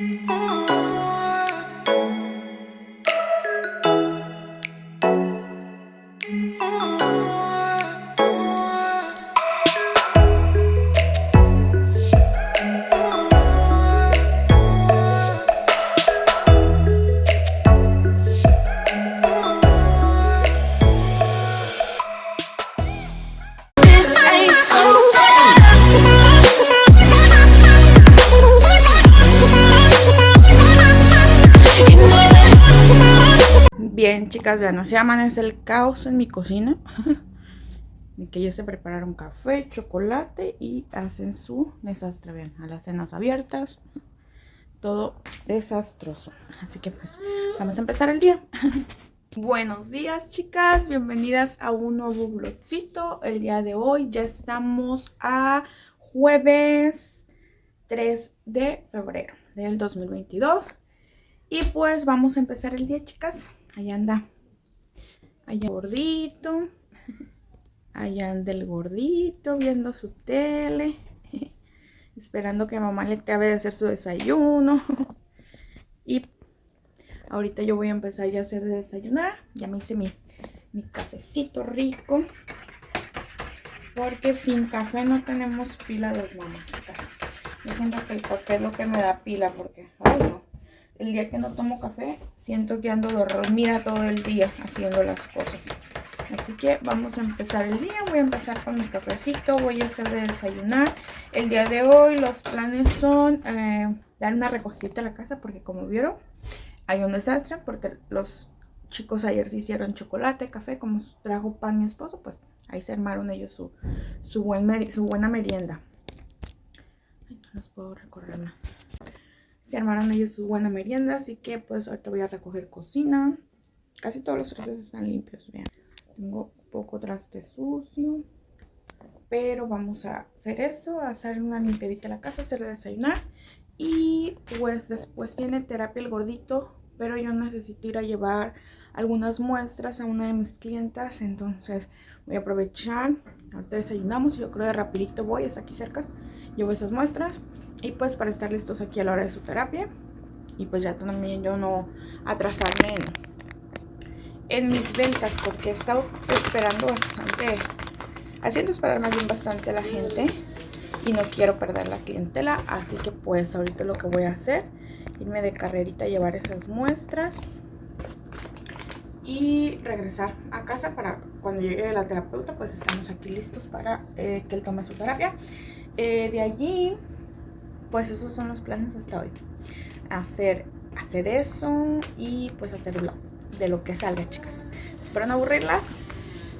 Bien, chicas, vean, así amanece el caos en mi cocina. que ya se prepararon café, chocolate y hacen su desastre. Vean, a las cenas abiertas. Todo desastroso. Así que pues, vamos a empezar el día. Buenos días, chicas. Bienvenidas a un nuevo vlogcito. El día de hoy ya estamos a jueves 3 de febrero del 2022. Y pues vamos a empezar el día, chicas. Ahí anda. Allá gordito. Allá anda el gordito viendo su tele. Esperando que mamá le acabe de hacer su desayuno. Y ahorita yo voy a empezar ya a hacer de desayunar. Ya me hice mi, mi cafecito rico. Porque sin café no tenemos pila las mamás. Yo siento que el café es lo que me da pila porque... el día que no tomo café, siento que ando dormida todo el día haciendo las cosas. Así que vamos a empezar el día. Voy a empezar con mi cafecito. Voy a hacer de desayunar. El día de hoy los planes son eh, dar una recogida a la casa porque como vieron hay un desastre porque los chicos ayer se hicieron chocolate, café, como trajo pan mi esposo, pues ahí se armaron ellos su, su, su buena merienda. no los puedo recorrer más se armaron ellos su buena merienda, así que pues ahorita voy a recoger cocina. Casi todos los trastes están limpios, vean. Tengo poco traste sucio, pero vamos a hacer eso, a hacer una limpiadita a la casa, hacer desayunar. Y pues después tiene terapia el gordito, pero yo necesito ir a llevar algunas muestras a una de mis clientas, entonces voy a aprovechar. Ahorita desayunamos yo creo que rapidito voy, es aquí cerca, llevo esas muestras y pues para estar listos aquí a la hora de su terapia. Y pues ya también yo no atrasarme en, mis ventas porque he estado esperando bastante, haciendo esperar más bien bastante a la gente. Y no quiero perder la clientela, así que pues ahorita lo que voy a hacer, irme de carrerita a llevar esas muestras y regresar a casa para cuando llegue la terapeuta pues estamos aquí listos para eh, que él tome su terapia eh, de allí pues esos son los planes hasta hoy. Hacer, hacer eso y pues hacerlo de lo que salga, chicas. Espero no aburrirlas,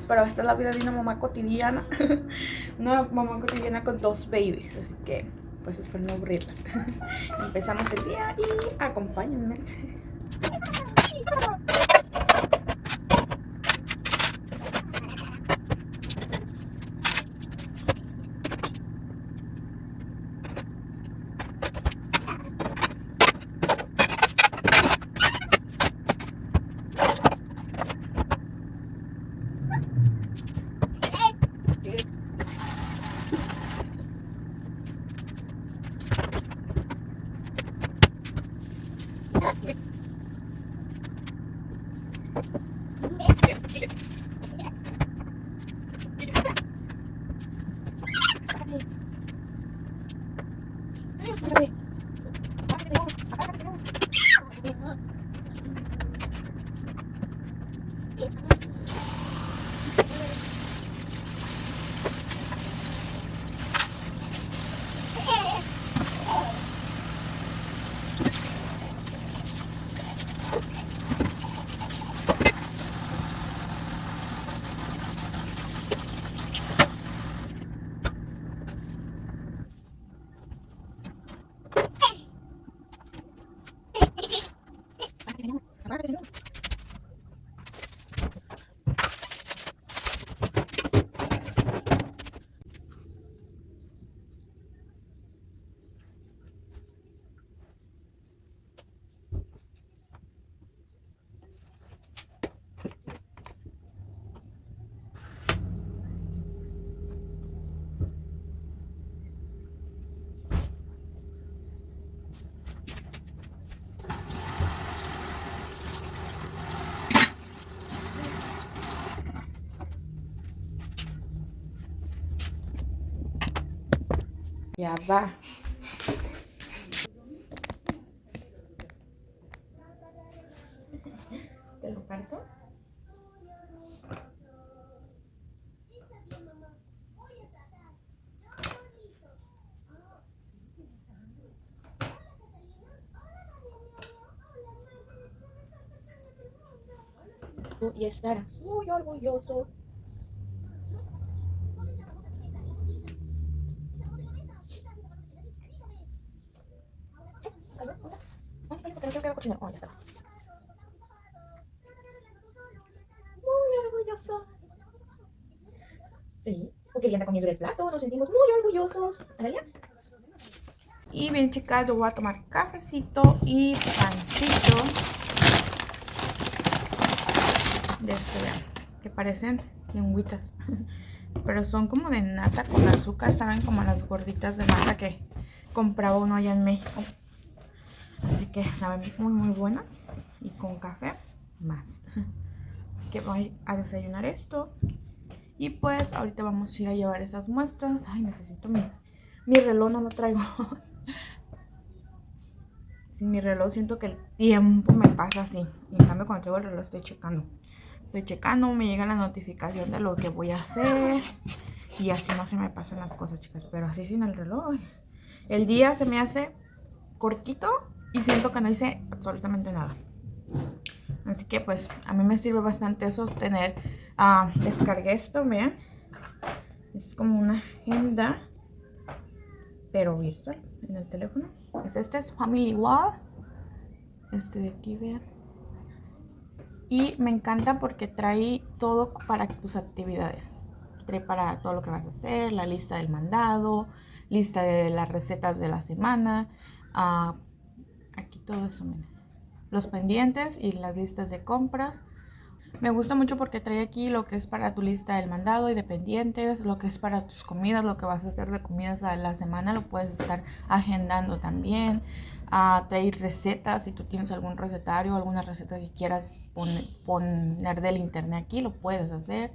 pero esta es la vida de una mamá cotidiana. una mamá cotidiana con dos babies, así que pues espero no aburrirlas. Empezamos el día y acompáñenme. Ya va. ¿Te lo parto? y estarás muy orgulloso. Muy Sí, porque ella anda comiendo el plato, nos sentimos muy orgullosos. Y bien chicas, yo voy a tomar cafecito y pancito de este, que parecen lengüitas. Pero son como de nata con azúcar, ¿saben? Como las gorditas de nata que compraba uno allá en México. Así que saben muy muy buenas. Y con café más. Que voy a desayunar esto. Y pues ahorita vamos a ir a llevar esas muestras. Ay, necesito mi, mi reloj, no lo traigo. Sin mi reloj siento que el tiempo me pasa así. Y en cambio cuando traigo el reloj estoy checando. Estoy checando, me llega la notificación de lo que voy a hacer. Y así no se me pasan las cosas, chicas. Pero así sin el reloj. El día se me hace cortito y siento que no hice absolutamente nada. Así que pues a mí me sirve bastante sostener. Uh, descargué esto, vean. Es como una agenda, pero virtual en el teléfono. Es este es Family Wall. Este de aquí, vean. Y me encanta porque trae todo para tus actividades. Trae para todo lo que vas a hacer, la lista del mandado, lista de las recetas de la semana. Uh, aquí todo eso, miren. Los pendientes y las listas de compras. Me gusta mucho porque trae aquí lo que es para tu lista del mandado y de pendientes, lo que es para tus comidas, lo que vas a hacer de comidas a la semana, lo puedes estar agendando también a traer recetas. Si tú tienes algún recetario, alguna receta que quieras poner del internet aquí, lo puedes hacer.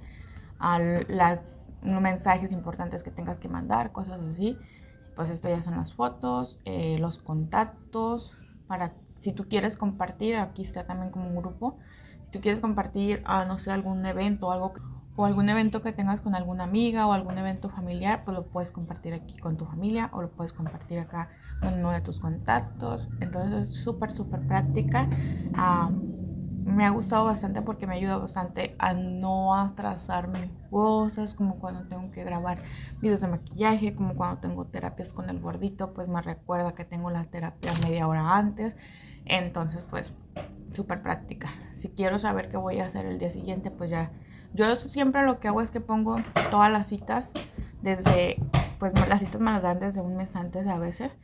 A los mensajes importantes que tengas que mandar, cosas así. Pues esto ya son las fotos, eh, los contactos. Para si tú quieres compartir, aquí está también como un grupo. Si tú quieres compartir, ah, no sé, algún evento algo o algún evento que tengas con alguna amiga o algún evento familiar, pues lo puedes compartir aquí con tu familia o lo puedes compartir acá con uno de tus contactos. Entonces es súper, súper práctica. me ha gustado bastante porque me ayuda bastante a no atrasarme cosas, como cuando tengo que grabar videos de maquillaje, como cuando tengo terapias con el gordito, pues me recuerda que tengo la terapia media hora antes. Entonces, pues, súper práctica. Si quiero saber qué voy a hacer el día siguiente, pues ya yo siempre lo que hago es que pongo todas las citas desde, pues las citas me las dan desde un mes antes a veces,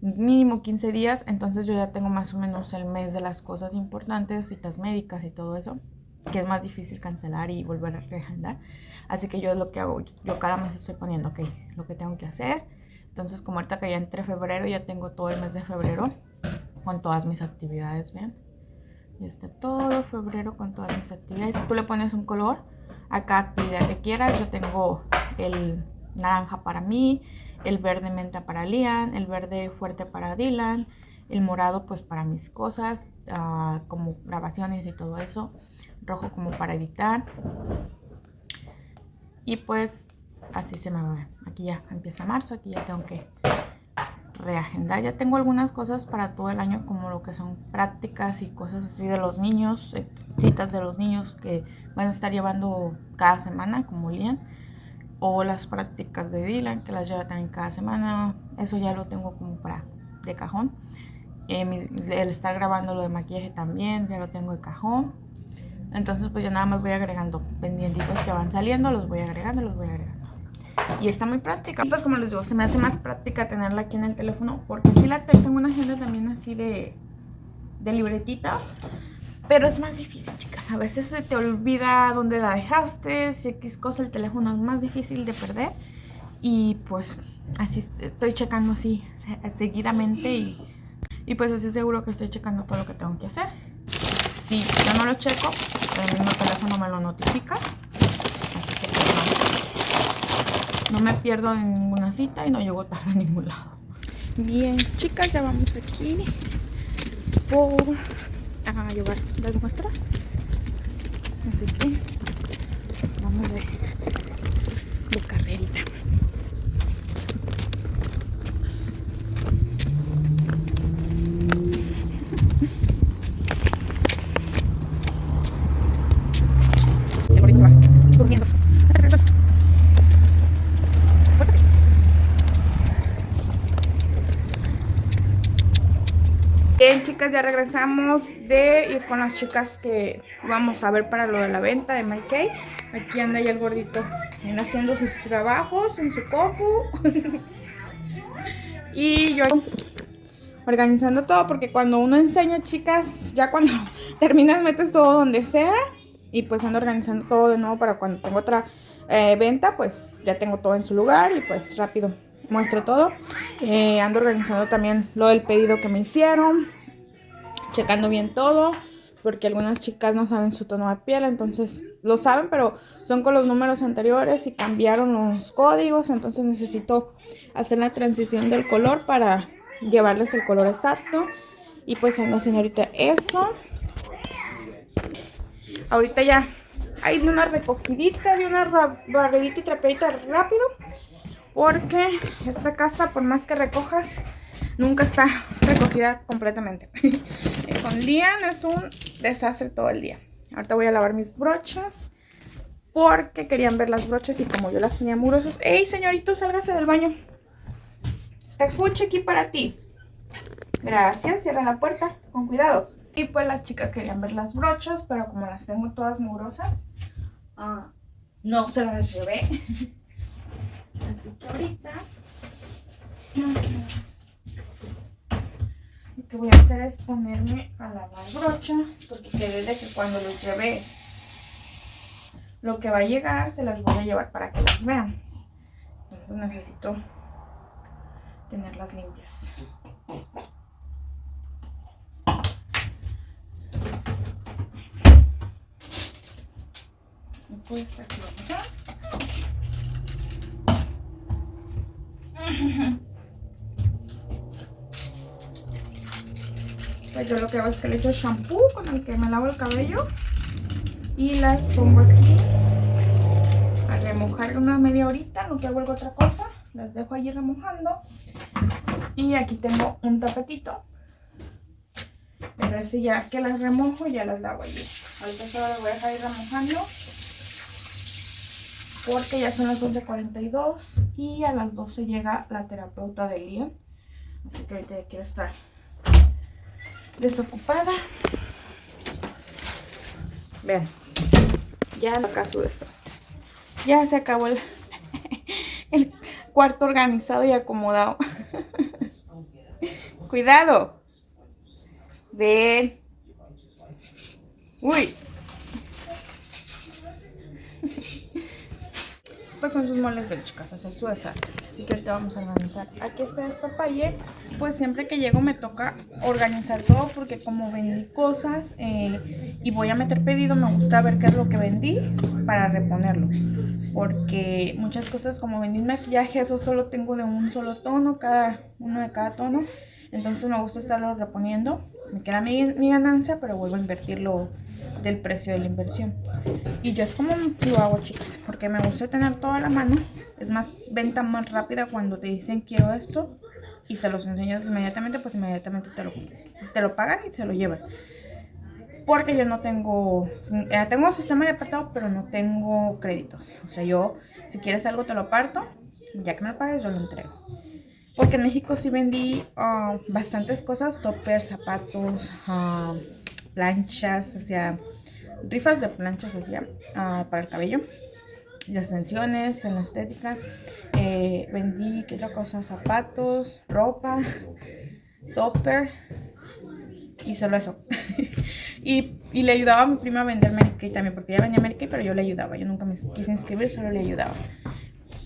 mínimo 15 días, entonces yo ya tengo más o menos el mes de las cosas importantes, citas médicas y todo eso, que es más difícil cancelar y volver a reagendar. Así que yo es lo que hago, yo cada mes estoy poniendo, ok, lo que tengo que hacer. Entonces como ahorita que ya entre febrero, ya tengo todo el mes de febrero con todas mis actividades, vean. Y está todo febrero con todas mis actividades. Tú le pones un color a cada actividad que quieras. Yo tengo el naranja para mí, el verde menta para Lian, el verde fuerte para Dylan, el morado pues para mis cosas, uh, como grabaciones y todo eso, rojo como para editar. Y pues así se me va. Aquí ya empieza marzo, aquí ya tengo que reagendar. Ya tengo algunas cosas para todo el año, como lo que son prácticas y cosas así de los niños, eh, citas de los niños que van a estar llevando cada semana, como Lian. O las prácticas de Dylan, que las lleva también cada semana. Eso ya lo tengo como para de cajón. Eh, el estar grabando lo de maquillaje también, ya lo tengo de cajón. Entonces pues ya nada más voy agregando pendientitos que van saliendo, los voy agregando, los voy agregando y está muy práctica. Pues como les digo, se me hace más práctica tenerla aquí en el teléfono porque si la tengo una agenda también así de, de libretita. Pero es más difícil, chicas. A veces se te olvida dónde la dejaste. Si X cosa, el teléfono es más difícil de perder. Y pues así estoy checando así seguidamente. Y, y pues así seguro que estoy checando todo lo que tengo que hacer. Si yo no lo checo, el mismo teléfono me lo notifica. No me pierdo en ninguna cita y no llego tarde a ningún lado. Bien, chicas, ya vamos aquí por a llevar las muestras. Así que vamos de, de carrerita. Bien chicas, ya regresamos de ir con las chicas que vamos a ver para lo de la venta de Kay. Aquí anda ya el gordito haciendo sus trabajos en su copu. y yo organizando todo porque cuando uno enseña chicas, ya cuando terminas metes todo donde sea. Y pues ando organizando todo de nuevo para cuando tengo otra eh, venta, pues ya tengo todo en su lugar y pues rápido muestro todo. Eh, ando organizando también lo del pedido que me hicieron. Checando bien todo. Porque algunas chicas no saben su tono de piel. Entonces lo saben, pero son con los números anteriores y cambiaron los códigos. Entonces necesito hacer la transición del color para llevarles el color exacto. Y pues no señorita eso. Ahorita ya hay una recogidita, de una barredita y trapeadita rápido. Porque esta casa, por más que recojas, nunca está recogida completamente. Lian es un desastre todo el día. Ahorita voy a lavar mis brochas. Porque querían ver las brochas y como yo las tenía murosos. ¡Ey, señorito, sálgase del baño! Está fuche aquí para ti. Gracias, cierra la puerta, con cuidado. Y pues las chicas querían ver las brochas, pero como las tengo todas mugrosas, ah, no se las llevé. Así que ahorita que voy a hacer es ponerme a lavar brochas, porque desde que cuando los llevé, lo que va a llegar se las voy a llevar para que las vean. Entonces necesito tenerlas limpias. pues aquí Yo lo que hago es que le echo shampoo con el que me lavo el cabello y las pongo aquí a remojar una media horita, lo que hago otra cosa, las dejo allí remojando. Y aquí tengo un tapetito. Pero ese ya que las remojo ya las lavo allí ahorita solo las voy a dejar ir remojando porque ya son las 11.42 y a las 12 llega la terapeuta de Lian. Así que ahorita ya quiero estar desocupada. Vean, ya acá su desastre. Ya se acabó el, el cuarto organizado y acomodado. Cuidado. Ven. Uy, son sus moles de chicas, hacer su desastre. Así que ahorita vamos a organizar. Aquí está esta paye. Pues siempre que llego me toca organizar todo porque como vendí cosas eh, y voy a meter pedido, me gusta ver qué es lo que vendí para reponerlo. Porque muchas cosas como vendí maquillaje, eso solo tengo de un solo tono, cada uno de cada tono. Entonces me gusta estarlo reponiendo. Me queda mi, mi ganancia, pero vuelvo a invertirlo del precio de la inversión. Y yo es como lo hago, chicas, porque me gusta tener toda la mano. Es más, venta más rápida cuando te dicen quiero esto y se los enseñas inmediatamente, pues inmediatamente te lo, te lo pagan y se lo llevan. Porque yo no tengo, eh, tengo un sistema de apartado, pero no tengo créditos. O sea, yo, si quieres algo, te lo aparto. Ya que me lo pagues, yo lo entrego. Porque en México sí vendí ah, bastantes cosas, toppers, zapatos, uh, planchas, o rifas de planchas hacía ah, para el cabello, las extensiones, en la estética. Eh, vendí, ¿qué otra cosa? Zapatos, ropa, topper y solo eso. y, y, le ayudaba a mi prima a vender Mary Kay también, porque ella vendía Mary Kay, pero yo le ayudaba. Yo nunca me quise inscribir, solo le ayudaba.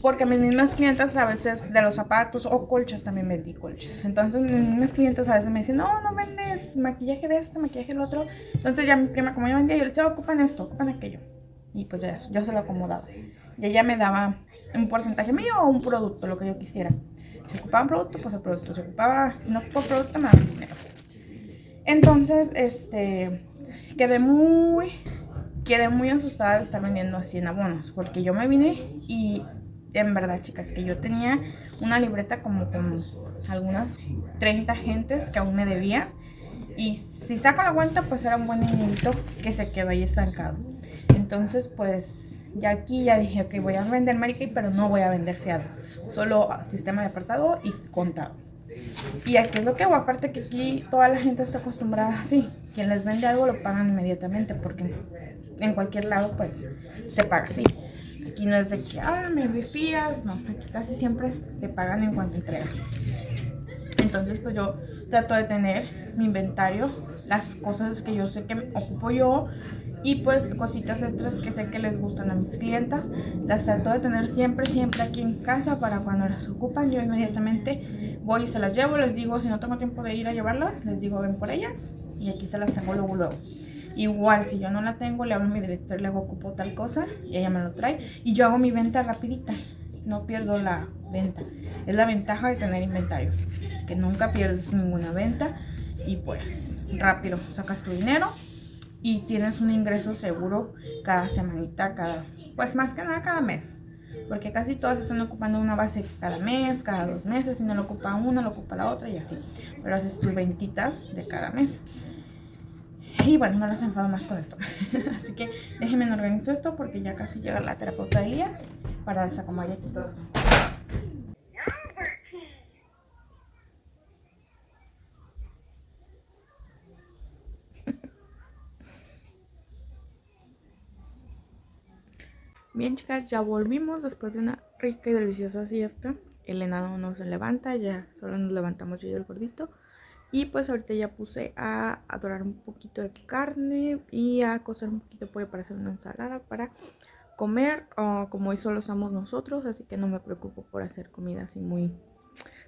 Porque mis mismas clientas a veces de los zapatos o colchas también vendí colchas. Entonces mis mismas clientas a veces me dicen, no, no vendes maquillaje de este, maquillaje del otro. Entonces ya mi prima, como yo vendía, yo le decía, ocupan esto, ocupan aquello. Y pues ya, yo se lo acomodaba. Y ella me daba un porcentaje mío o un producto, lo que yo quisiera. Si ocupaba un producto, pues el producto. Si ocupaba, si no ocupaba producto, me daba dinero. Entonces, este, quedé muy, quedé muy asustada de estar vendiendo así en abonos. Porque yo me vine y en verdad, chicas, que yo tenía una libreta como con algunas 30 gentes que aún me debían. Y si saco la cuenta, pues era un buen dinerito que se quedó ahí estancado. Entonces, pues ya aquí ya dije, ok, voy a vender Mary pero no voy a vender fiado. Solo sistema de apartado y contado. Y aquí es lo que hago, aparte que aquí toda la gente está acostumbrada así. Quien les vende algo lo pagan inmediatamente porque en cualquier lado pues se paga así. Aquí no es de que, ah, me fías, no, aquí casi siempre te pagan en cuanto entregas. Entonces pues yo trato de tener mi inventario, las cosas que yo sé que ocupo yo y pues cositas extras que sé que les gustan a mis clientas. Las trato de tener siempre, siempre aquí en casa para cuando las ocupan yo inmediatamente voy y se las llevo. Les digo, si no tengo tiempo de ir a llevarlas, les digo ven por ellas y aquí se las tengo luego, luego. Igual, si yo no la tengo, le hablo a mi director, le hago ocupo tal cosa y ella me lo trae. Y yo hago mi venta rapidita, no pierdo la venta. Es la ventaja de tener inventario, que nunca pierdes ninguna venta y pues rápido sacas tu dinero y tienes un ingreso seguro cada semanita, cada, pues más que nada cada mes. Porque casi todas están ocupando una base cada mes, cada dos meses, si no lo ocupa una, lo ocupa la otra y así. Pero haces tus ventitas de cada mes. Y bueno, no los enfado más con esto. Así que déjenme organizo esto porque ya casi llega la terapeuta de día para desacomodar aquí todo. Bien chicas, ya volvimos después de una rica y deliciosa siesta. El enano no se levanta, ya solo nos levantamos yo y el gordito. Y pues ahorita ya puse a adorar un poquito de carne y a cocer un poquito de pollo para hacer una ensalada para comer. Como hoy solo somos nosotros, así que no me preocupo por hacer comida así muy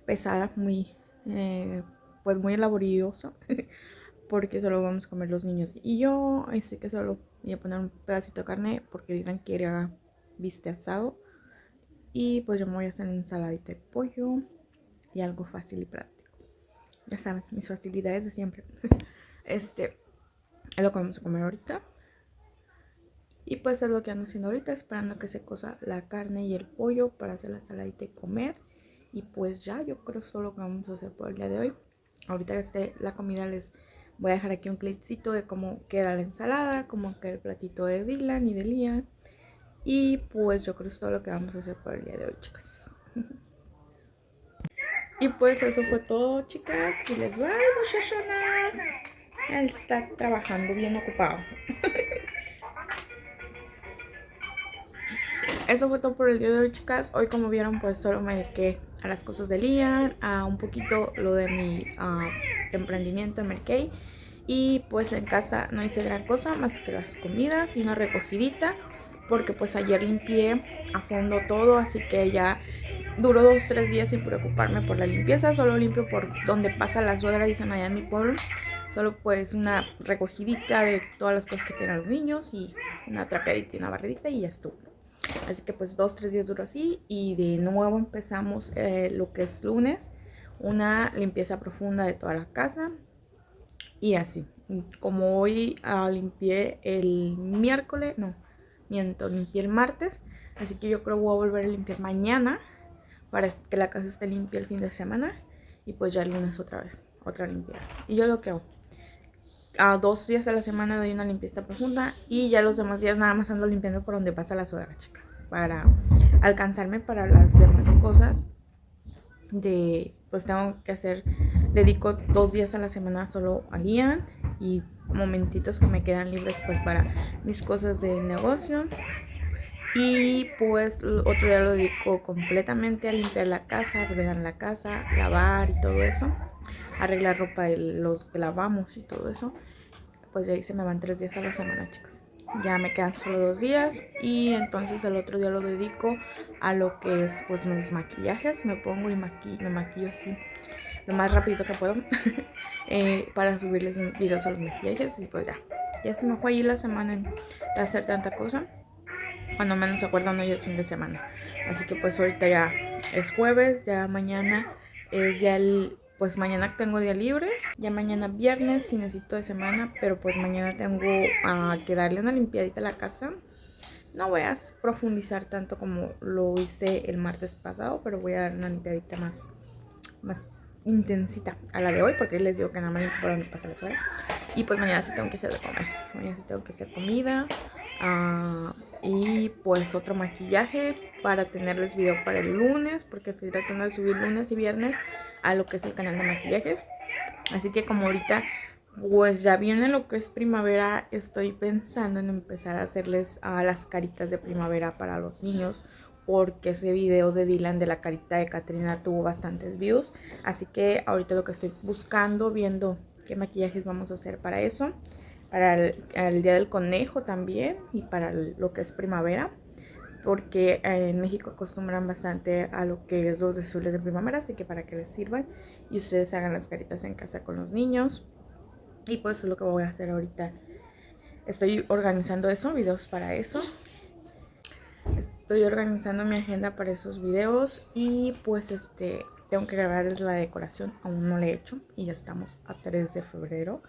pesada, muy, eh, pues muy laboriosa. porque solo vamos a comer los niños y yo. Así que solo voy a poner un pedacito de carne porque dirán que era viste asado. Y pues yo me voy a hacer ensaladita de pollo y algo fácil y práctico. Ya saben, mis facilidades de siempre. Este es lo que vamos a comer ahorita. Y pues es lo que ando haciendo ahorita, esperando que se cosa la carne y el pollo para hacer la ensaladita y comer. Y pues ya, yo creo solo que vamos a hacer por el día de hoy. Ahorita esté la comida les voy a dejar aquí un clipcito de cómo queda la ensalada, cómo queda el platito de Dylan y de Lian. Y pues yo creo que es todo lo que vamos a hacer por el día de hoy, chicas. Y pues eso fue todo, chicas. Y les va, muchachonas. Él está trabajando bien ocupado. eso fue todo por el día de hoy, chicas. Hoy, como vieron, pues solo me dediqué a las cosas de Lian, a un poquito lo de mi uh, emprendimiento en Merkey. Y pues en casa no hice gran cosa más que las comidas y una recogidita. Porque pues ayer limpié a fondo todo, así que ya Duró dos, tres días sin preocuparme por la limpieza. Solo limpio por donde pasa la suegra, dicen allá en mi pueblo. Solo pues una recogidita de todas las cosas que tienen los niños y una trapeadita y una barridita y ya estuvo. Así que pues dos, tres días duró así y de nuevo empezamos eh, lo que es lunes. Una limpieza profunda de toda la casa y así. Como hoy ah, limpié el miércoles, no, miento, limpié el martes. Así que yo creo que voy a volver a limpiar mañana para que la casa esté limpia el fin de semana y pues ya el lunes otra vez, otra limpieza. Y yo lo que hago, a dos días a la semana doy una limpieza profunda y ya los demás días nada más ando limpiando por donde pasa la suegra, chicas, para alcanzarme para las demás cosas de, pues tengo que hacer, dedico dos días a la semana solo a Lian y momentitos que me quedan libres pues para mis cosas de negocio y pues otro día lo dedico completamente a limpiar la casa, ordenar la casa, lavar y todo eso. Arreglar ropa, de lo que lavamos y todo eso. Pues ya ahí se me van tres días a la semana, chicas. Ya me quedan solo dos días y entonces el otro día lo dedico a lo que es pues los maquillajes. Me pongo y me maquillo así más rápido que puedo eh, para subirles videos a los maquillajes y pues ya. Ya se me fue ahí la semana en hacer tanta cosa. cuando menos se acuerdan hoy es fin de semana. Así que pues ahorita ya es jueves, ya mañana es ya el... Pues mañana tengo día libre, ya mañana viernes, finecito de semana, pero pues mañana tengo que darle una limpiadita a la casa. No voy a profundizar tanto como lo hice el martes pasado, pero voy a dar una limpiadita más, más intensita a la de hoy, porque les digo que nada más por donde pasa la suela. Y pues mañana sí tengo que hacer de comer, mañana sí tengo que hacer comida. Ah, y pues otro maquillaje para tenerles video para el lunes, porque estoy tratando de subir lunes y viernes a lo que es el canal de maquillajes. Así que como ahorita pues ya viene lo que es primavera, estoy pensando en empezar a hacerles a las caritas de primavera para los niños porque ese video de Dylan de la carita de Katrina tuvo bastantes views. Así que ahorita lo que estoy buscando, viendo qué maquillajes vamos a hacer para eso. Para el, Día del Conejo también y para lo que es primavera. Porque en México acostumbran bastante a lo que es los desfiles de primavera, así que para que les sirvan y ustedes hagan las caritas en casa con los niños. Y pues es lo que voy a hacer ahorita. Estoy organizando eso, videos para eso. Estoy organizando mi agenda para esos videos y pues este tengo que grabar la decoración, aún no la he hecho y ya estamos a 3 de febrero.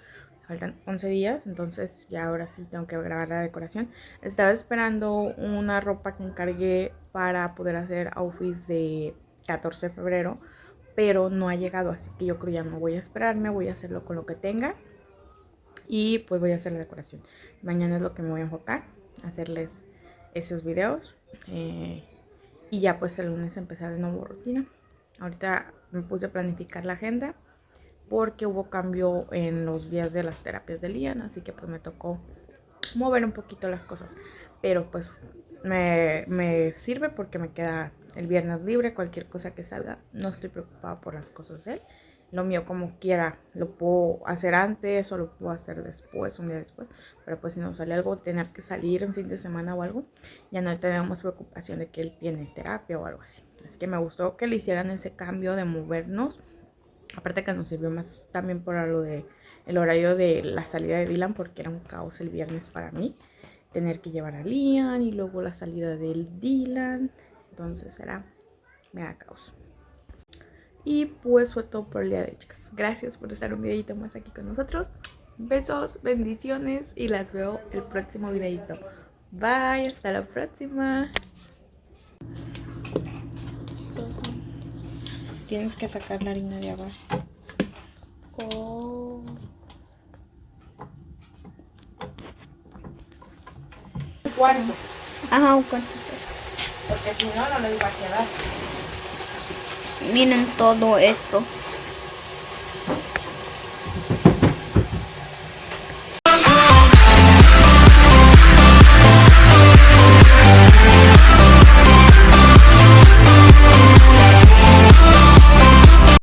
Faltan 11 días, entonces ya ahora sí tengo que grabar la decoración. Estaba esperando una ropa que encargué para poder hacer outfits de 14 de febrero, pero no ha llegado, así que yo creo ya no voy a esperarme, voy a hacerlo con lo que tenga y pues voy a hacer la decoración. Mañana es lo que me voy a enfocar, hacerles esos videos eh, y ya pues el lunes empezar de nuevo rutina. Ahorita me puse a planificar la agenda porque hubo cambio en los días de las terapias de Lian, así que pues me tocó mover un poquito las cosas. Pero pues me, me sirve porque me queda el viernes libre, cualquier cosa que salga, no estoy preocupada por las cosas de él lo mío como quiera. Lo puedo hacer antes o lo puedo hacer después, un día después. Pero pues si nos sale algo, tener que salir en fin de semana o algo, ya no tenemos preocupación de que él tiene terapia o algo así. Así que me gustó que le hicieran ese cambio de movernos. Aparte que nos sirvió más también por lo de el horario de la salida de Dylan porque era un caos el viernes para mí. Tener que llevar a Lian y luego la salida del Dylan. Entonces era mega caos. Y pues fue todo por el día de hoy, chicas. Gracias por estar un videito más aquí con nosotros. Besos, bendiciones y las veo el próximo videito. Bye, hasta la próxima. Tienes que sacar la harina de abajo. Oh. Un cuarto. Ajá, un cuarto. Porque si no, no les va a quedar. Miren todo esto.